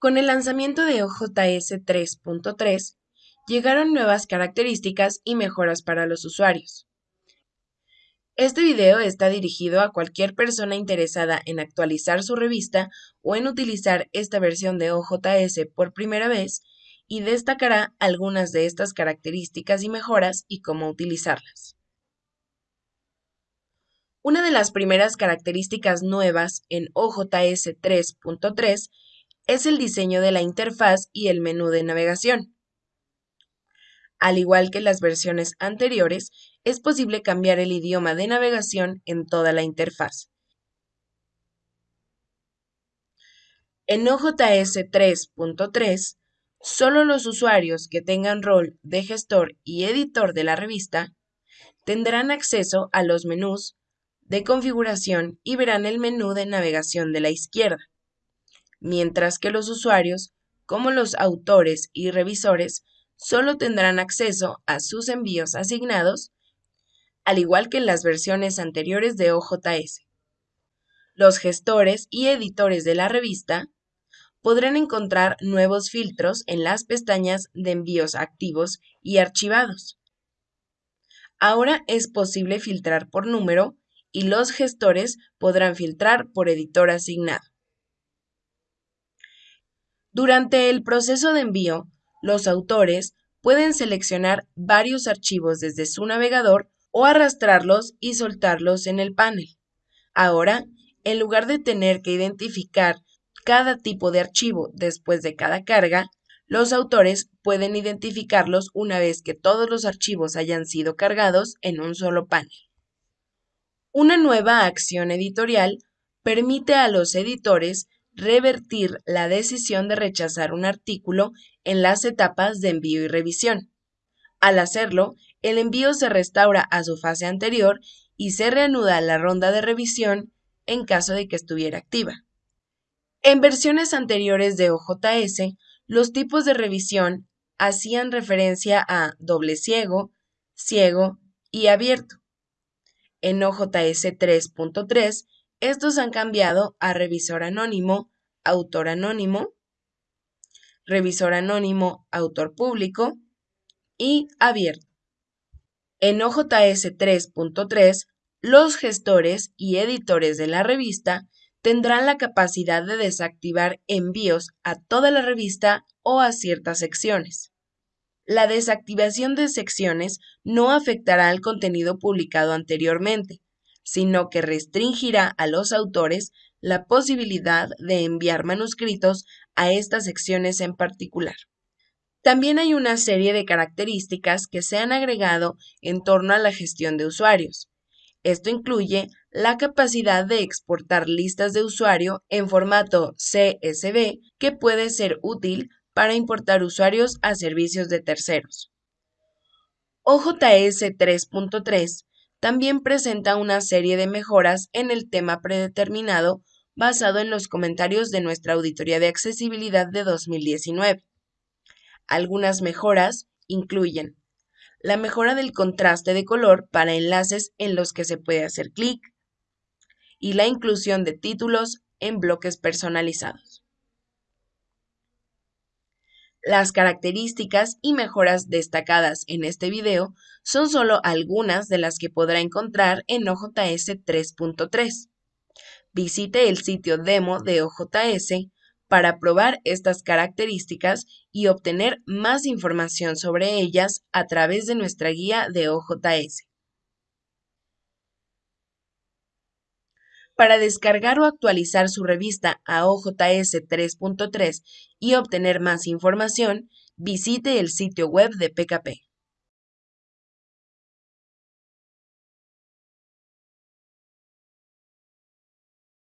Con el lanzamiento de OJS 3.3, llegaron nuevas características y mejoras para los usuarios. Este video está dirigido a cualquier persona interesada en actualizar su revista o en utilizar esta versión de OJS por primera vez y destacará algunas de estas características y mejoras y cómo utilizarlas. Una de las primeras características nuevas en OJS 3.3 es el diseño de la interfaz y el menú de navegación. Al igual que las versiones anteriores, es posible cambiar el idioma de navegación en toda la interfaz. En OJS 3.3, solo los usuarios que tengan rol de gestor y editor de la revista tendrán acceso a los menús de configuración y verán el menú de navegación de la izquierda mientras que los usuarios, como los autores y revisores, solo tendrán acceso a sus envíos asignados, al igual que en las versiones anteriores de OJS. Los gestores y editores de la revista podrán encontrar nuevos filtros en las pestañas de envíos activos y archivados. Ahora es posible filtrar por número y los gestores podrán filtrar por editor asignado. Durante el proceso de envío, los autores pueden seleccionar varios archivos desde su navegador o arrastrarlos y soltarlos en el panel. Ahora, en lugar de tener que identificar cada tipo de archivo después de cada carga, los autores pueden identificarlos una vez que todos los archivos hayan sido cargados en un solo panel. Una nueva acción editorial permite a los editores revertir la decisión de rechazar un artículo en las etapas de envío y revisión. Al hacerlo, el envío se restaura a su fase anterior y se reanuda la ronda de revisión en caso de que estuviera activa. En versiones anteriores de OJS, los tipos de revisión hacían referencia a doble ciego, ciego y abierto. En OJS 3.3 estos han cambiado a revisor anónimo, autor anónimo, revisor anónimo, autor público y abierto. En OJS 3.3, los gestores y editores de la revista tendrán la capacidad de desactivar envíos a toda la revista o a ciertas secciones. La desactivación de secciones no afectará al contenido publicado anteriormente, sino que restringirá a los autores la posibilidad de enviar manuscritos a estas secciones en particular. También hay una serie de características que se han agregado en torno a la gestión de usuarios. Esto incluye la capacidad de exportar listas de usuario en formato CSV que puede ser útil para importar usuarios a servicios de terceros. OJS 3.3 también presenta una serie de mejoras en el tema predeterminado basado en los comentarios de nuestra auditoría de accesibilidad de 2019. Algunas mejoras incluyen la mejora del contraste de color para enlaces en los que se puede hacer clic y la inclusión de títulos en bloques personalizados. Las características y mejoras destacadas en este video son solo algunas de las que podrá encontrar en OJS 3.3. Visite el sitio demo de OJS para probar estas características y obtener más información sobre ellas a través de nuestra guía de OJS. Para descargar o actualizar su revista a OJS 3.3 y obtener más información, visite el sitio web de PKP.